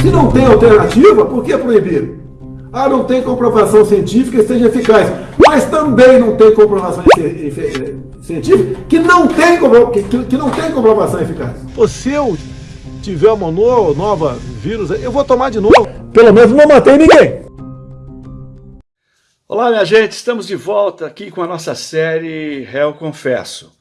Se não tem alternativa, por que proibir? Ah, não tem comprovação científica que seja eficaz. Mas também não tem comprovação científica que não tem, que, que não tem comprovação eficaz. Se eu tiver uma nova vírus, eu vou tomar de novo. Pelo menos não matei ninguém. Olá, minha gente, estamos de volta aqui com a nossa série Réu Confesso.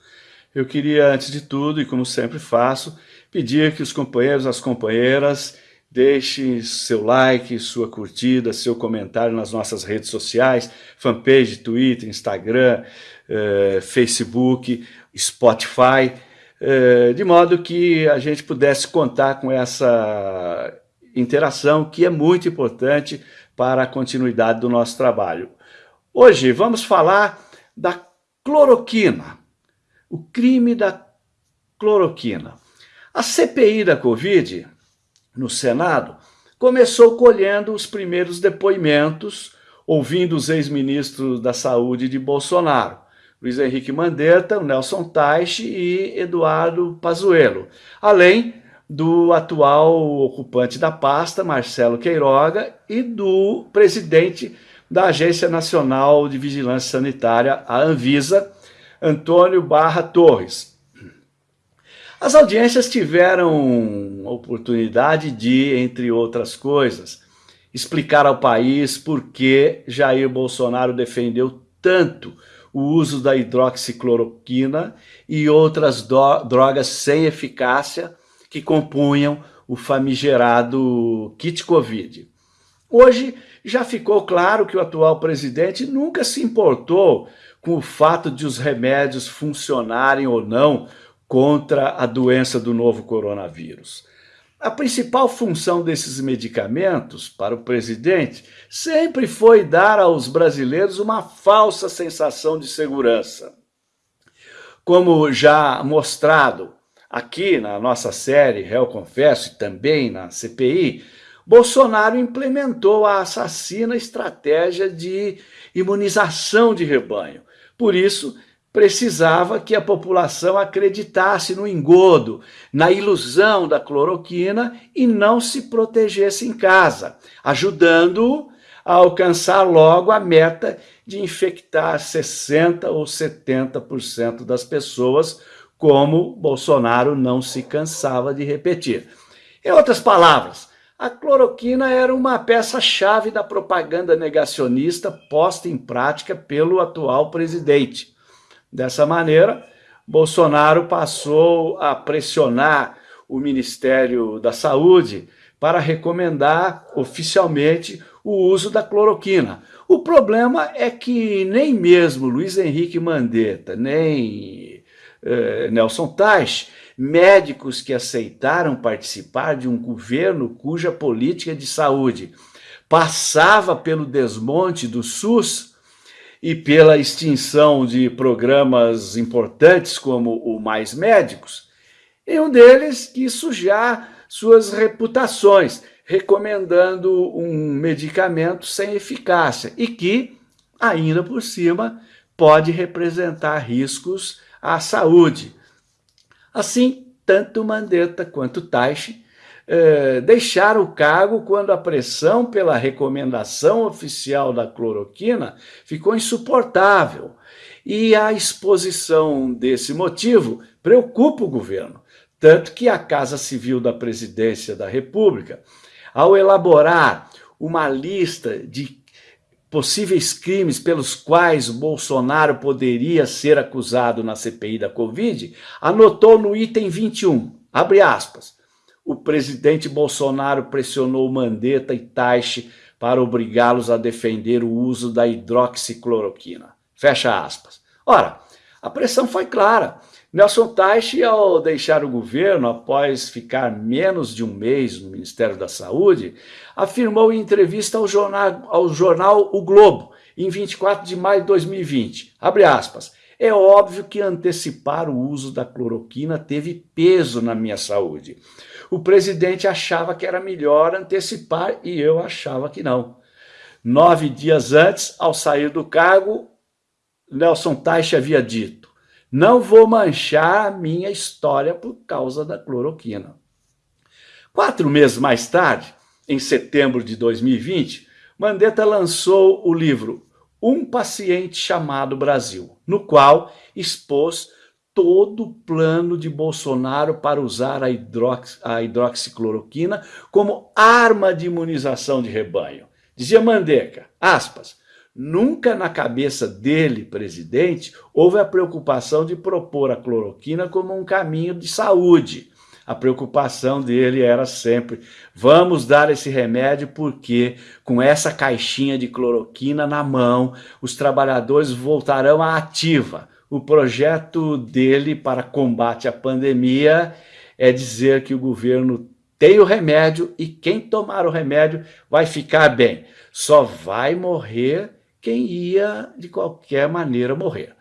Eu queria, antes de tudo, e como sempre faço, pedir que os companheiros, as companheiras, deixem seu like, sua curtida, seu comentário nas nossas redes sociais, fanpage, Twitter, Instagram, eh, Facebook, Spotify, eh, de modo que a gente pudesse contar com essa interação que é muito importante para a continuidade do nosso trabalho. Hoje vamos falar da cloroquina, o crime da cloroquina. A CPI da Covid, no Senado, começou colhendo os primeiros depoimentos, ouvindo os ex-ministros da Saúde de Bolsonaro, Luiz Henrique Mandetta, Nelson Teich e Eduardo Pazuello, além do atual ocupante da pasta, Marcelo Queiroga, e do presidente da Agência Nacional de Vigilância Sanitária, a Anvisa, Antônio Barra Torres. As audiências tiveram oportunidade de, entre outras coisas, explicar ao país por que Jair Bolsonaro defendeu tanto o uso da hidroxicloroquina e outras drogas sem eficácia que compunham o famigerado kit Covid. Hoje já ficou claro que o atual presidente nunca se importou com o fato de os remédios funcionarem ou não contra a doença do novo coronavírus. A principal função desses medicamentos para o presidente sempre foi dar aos brasileiros uma falsa sensação de segurança. Como já mostrado aqui na nossa série Réu Confesso e também na CPI, Bolsonaro implementou a assassina estratégia de imunização de rebanho. Por isso, precisava que a população acreditasse no engodo, na ilusão da cloroquina e não se protegesse em casa, ajudando-o a alcançar logo a meta de infectar 60% ou 70% das pessoas, como Bolsonaro não se cansava de repetir. Em outras palavras, a cloroquina era uma peça-chave da propaganda negacionista posta em prática pelo atual presidente. Dessa maneira, Bolsonaro passou a pressionar o Ministério da Saúde para recomendar oficialmente o uso da cloroquina. O problema é que nem mesmo Luiz Henrique Mandetta, nem eh, Nelson Teich médicos que aceitaram participar de um governo cuja política de saúde passava pelo desmonte do SUS e pela extinção de programas importantes como o Mais Médicos, e um deles quis sujar suas reputações, recomendando um medicamento sem eficácia e que, ainda por cima, pode representar riscos à saúde. Assim, tanto Mandetta quanto Taishi eh, deixaram o cargo quando a pressão pela recomendação oficial da cloroquina ficou insuportável. E a exposição desse motivo preocupa o governo, tanto que a Casa Civil da Presidência da República, ao elaborar uma lista de possíveis crimes pelos quais Bolsonaro poderia ser acusado na CPI da Covid, anotou no item 21, abre aspas, o presidente Bolsonaro pressionou Mandetta e Taixe para obrigá-los a defender o uso da hidroxicloroquina. Fecha aspas. Ora, a pressão foi clara. Nelson Teich, ao deixar o governo após ficar menos de um mês no Ministério da Saúde, afirmou em entrevista ao jornal, ao jornal O Globo, em 24 de maio de 2020, abre aspas, é óbvio que antecipar o uso da cloroquina teve peso na minha saúde. O presidente achava que era melhor antecipar e eu achava que não. Nove dias antes, ao sair do cargo, Nelson Teich havia dito, não vou manchar minha história por causa da cloroquina. Quatro meses mais tarde, em setembro de 2020, Mandetta lançou o livro Um Paciente Chamado Brasil, no qual expôs todo o plano de Bolsonaro para usar a, hidrox, a hidroxicloroquina como arma de imunização de rebanho. Dizia Mandeca, aspas, nunca na cabeça dele, presidente, houve a preocupação de propor a cloroquina como um caminho de saúde. A preocupação dele era sempre, vamos dar esse remédio porque com essa caixinha de cloroquina na mão, os trabalhadores voltarão à ativa, o projeto dele para combate à pandemia é dizer que o governo tem o remédio e quem tomar o remédio vai ficar bem. Só vai morrer quem ia, de qualquer maneira, morrer.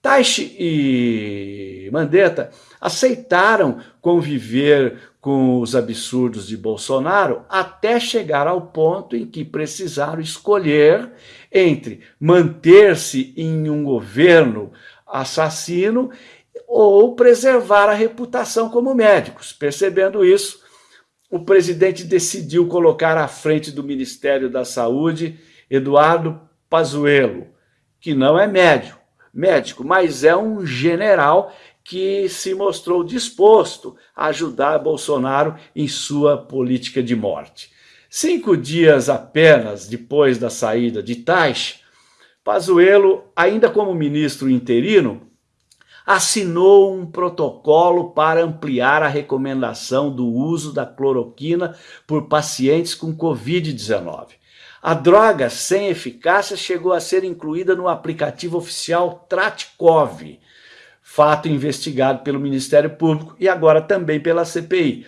Taishi e Mandetta aceitaram conviver com os absurdos de Bolsonaro até chegar ao ponto em que precisaram escolher entre manter-se em um governo assassino ou preservar a reputação como médicos. Percebendo isso, o presidente decidiu colocar à frente do Ministério da Saúde Eduardo Pazuello, que não é médico, médico, mas é um general que se mostrou disposto a ajudar Bolsonaro em sua política de morte. Cinco dias apenas depois da saída de Taish, Pazuello, ainda como ministro interino, assinou um protocolo para ampliar a recomendação do uso da cloroquina por pacientes com Covid-19. A droga sem eficácia chegou a ser incluída no aplicativo oficial Tratkov, fato investigado pelo Ministério Público e agora também pela CPI.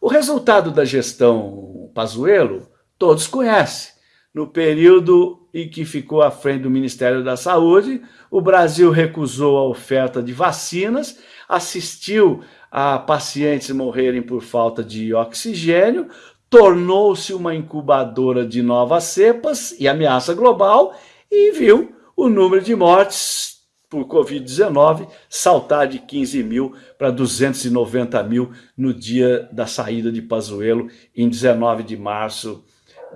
O resultado da gestão Pazuello todos conhecem. No período em que ficou à frente do Ministério da Saúde, o Brasil recusou a oferta de vacinas, assistiu a pacientes morrerem por falta de oxigênio, tornou-se uma incubadora de novas cepas e ameaça global e viu o número de mortes por Covid-19 saltar de 15 mil para 290 mil no dia da saída de Pazuello, em 19 de março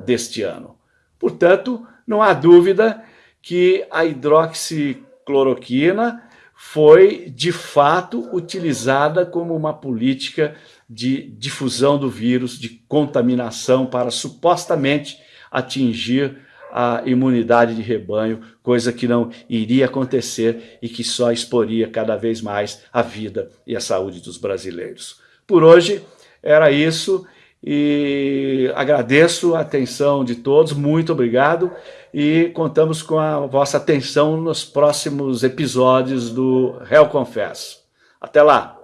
deste ano. Portanto, não há dúvida que a hidroxicloroquina foi, de fato, utilizada como uma política de difusão do vírus, de contaminação para supostamente atingir a imunidade de rebanho, coisa que não iria acontecer e que só exporia cada vez mais a vida e a saúde dos brasileiros. Por hoje era isso e agradeço a atenção de todos, muito obrigado e contamos com a vossa atenção nos próximos episódios do Réu Confesso. Até lá!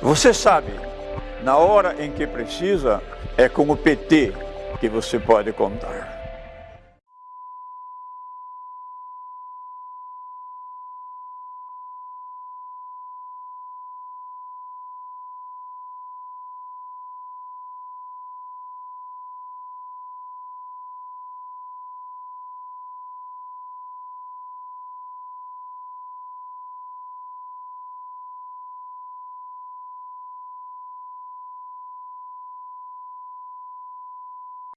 Você sabe, na hora em que precisa, é com o PT que você pode contar.